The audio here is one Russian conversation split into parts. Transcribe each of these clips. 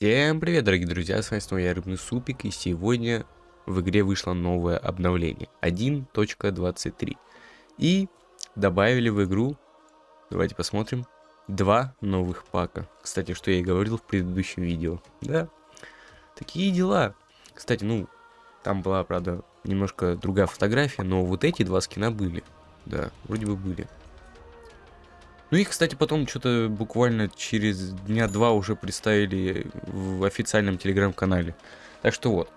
Всем привет, дорогие друзья, с вами снова я, Рыбный Супик, и сегодня в игре вышло новое обновление 1.23. И добавили в игру, давайте посмотрим, два новых пака. Кстати, что я и говорил в предыдущем видео. Да, такие дела. Кстати, ну, там была, правда, немножко другая фотография, но вот эти два скина были. Да, вроде бы были. Ну их, кстати, потом что-то буквально через дня два уже представили в официальном телеграм-канале. Так что вот.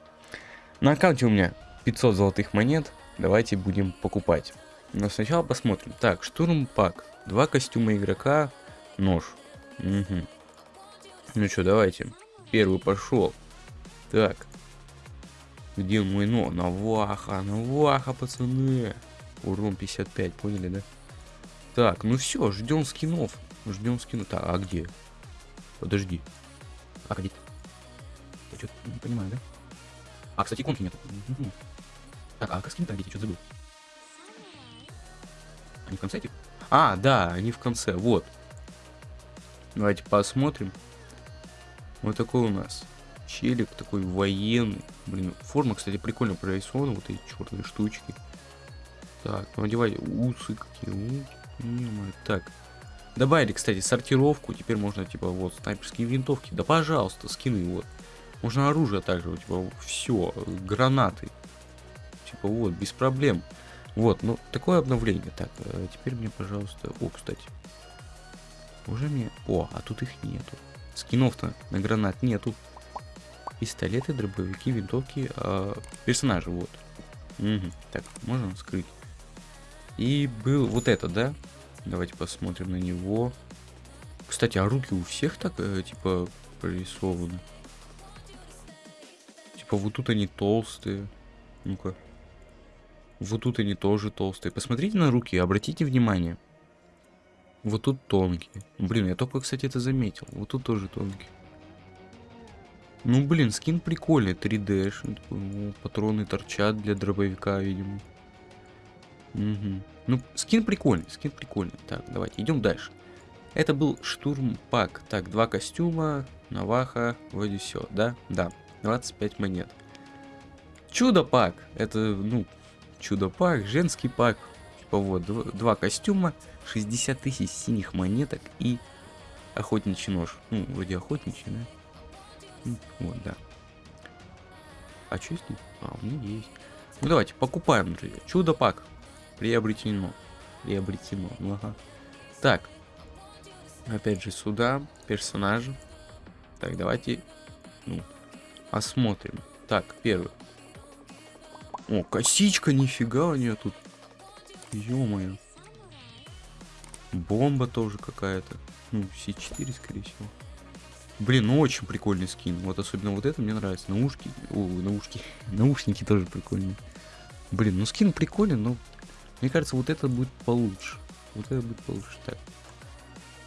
На аккаунте у меня 500 золотых монет. Давайте будем покупать. Но сначала посмотрим. Так, штурм пак. Два костюма игрока. Нож. Угу. Ну что, давайте. Первый пошел. Так. Где мой но? Наваха, наваха, пацаны. Урон 55, поняли, да? Так, ну все, ждем скинов. Ждем скинов. Так, а где? Подожди. А где? Я что-то не понимаю, да? А, кстати, иконки нет. Так, а как скин-то где? Что-то забыл. Они в конце этих? А, да, они в конце, вот. Давайте посмотрим. Вот такой у нас челик, такой военный. Блин, форма, кстати, прикольно прорисована, вот эти черные штучки. Так, ну одевай усы какие, -мо. Так. Добавили, кстати, сортировку. Теперь можно, типа, вот, снайперские винтовки. Да, пожалуйста, скины, вот. Можно оружие также, типа, все, гранаты. Типа, вот, без проблем. Вот, ну, такое обновление. Так, а теперь мне, пожалуйста... О, кстати. Уже мне... О, а тут их нету. Скинов-то на гранат нету. Пистолеты, дробовики, винтовки, а, персонажи, вот. Угу. Так, можно скрыть. И был вот это, да? Давайте посмотрим на него. Кстати, а руки у всех так, э, типа, прорисованы? Типа, вот тут они толстые. Ну-ка. Вот тут они тоже толстые. Посмотрите на руки, обратите внимание. Вот тут тонкие. Блин, я только, кстати, это заметил. Вот тут тоже тонкие. Ну, блин, скин прикольный, 3D. Патроны торчат для дробовика, видимо. Угу. Ну, скин прикольный, скин прикольный. Так, давайте, идем дальше. Это был штурм пак. Так, два костюма, наваха, вроде все, да? Да, 25 монет. Чудо пак. Это, ну, чудо пак, женский пак. Типа вот, два, костюма, 60 тысяч синих монеток и охотничий нож. Ну, вроде охотничий, да? Ну, вот, да. А что здесь? А, у меня есть. Ну давайте, покупаем, друзья. Чудо пак. Приобретено. Приобретено. Ну, ага. Так. Опять же сюда. Персонажи. Так, давайте ну, осмотрим. Так, первый. О, косичка, нифига у нее тут. Ё-моё. Бомба тоже какая-то. Ну, С4, скорее всего. Блин, ну очень прикольный скин. Вот особенно вот это мне нравится. Наушки. О, наушки. Наушники тоже прикольные. Блин, ну скин прикольный, но мне кажется, вот это будет получше. Вот это будет получше. Так.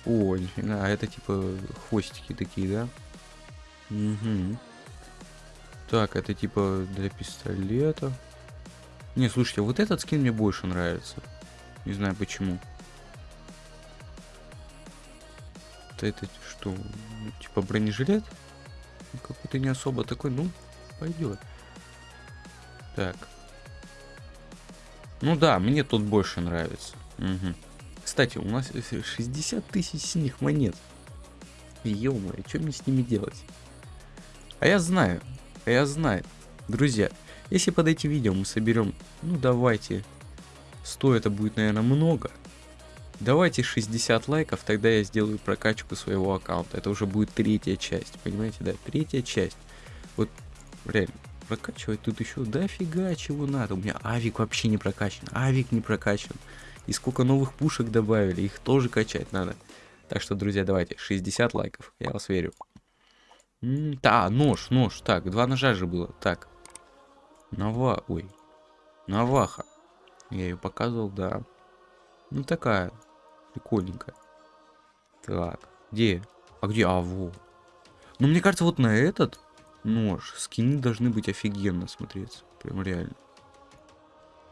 О, нифига, а это типа хвостики такие, да? Угу. Так, это типа для пистолета. Не, слушайте, вот этот скин мне больше нравится. Не знаю почему. Это, это что? Типа бронежилет? Какой-то не особо такой, ну, пойдет. Так. Ну да, мне тут больше нравится. Угу. Кстати, у нас 60 тысяч синих монет. ё что мне с ними делать? А я знаю, а я знаю. Друзья, если под этим видео мы соберем, ну давайте, 100 это будет, наверное, много. Давайте 60 лайков, тогда я сделаю прокачку своего аккаунта. Это уже будет третья часть, понимаете, да? Третья часть. Вот, реально, прокачивать тут еще дофига чего надо. У меня авик вообще не прокачан, авик не прокачан. И сколько новых пушек добавили, их тоже качать надо. Так что, друзья, давайте, 60 лайков, я вас верю. да, нож, нож, так, два ножа же было, так. Нава, ой, Наваха. Я ее показывал, да. Ну такая, прикольненькая. Так, где? А где? А, вот. Ну, мне кажется, вот на этот нож. Скины должны быть офигенно смотреться. Прям реально.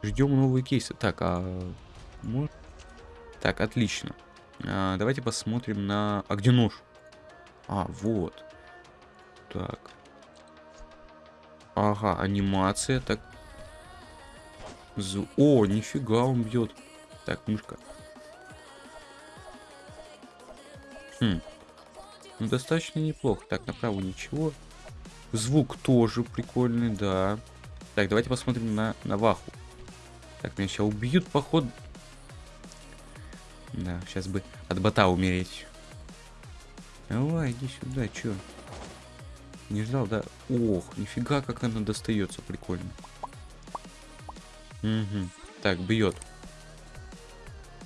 Ждем новые кейсы. Так, а... Может... Так, отлично. А, давайте посмотрим на... А где нож? А, вот. Так. Ага, анимация, так. Зу... О, нифига он бьет. Так, мышка. Хм. Ну, достаточно неплохо. Так, направо ничего. Звук тоже прикольный, да. Так, давайте посмотрим на, на Ваху. Так, меня сейчас убьют, походу. Да, сейчас бы от бота умереть. Давай, иди сюда, чё? Не ждал, да? Ох, нифига, как она достается, прикольно. Угу. Так, бьет.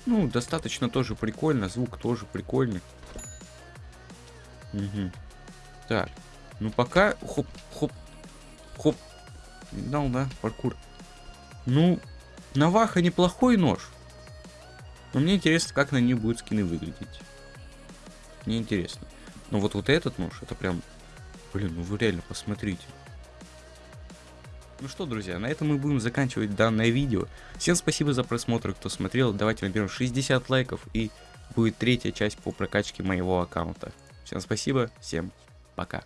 Ну, достаточно тоже прикольно, звук тоже прикольный. Угу. Так, ну пока... Хоп, хоп, хоп. Дал, да, паркур. Ну, Наваха неплохой нож. Но мне интересно, как на ней будут скины выглядеть. Мне интересно. Но вот, вот этот нож, это прям... Блин, ну вы реально посмотрите. Ну что, друзья, на этом мы будем заканчивать данное видео. Всем спасибо за просмотр, кто смотрел. Давайте наберем 60 лайков и будет третья часть по прокачке моего аккаунта. Всем спасибо, всем пока.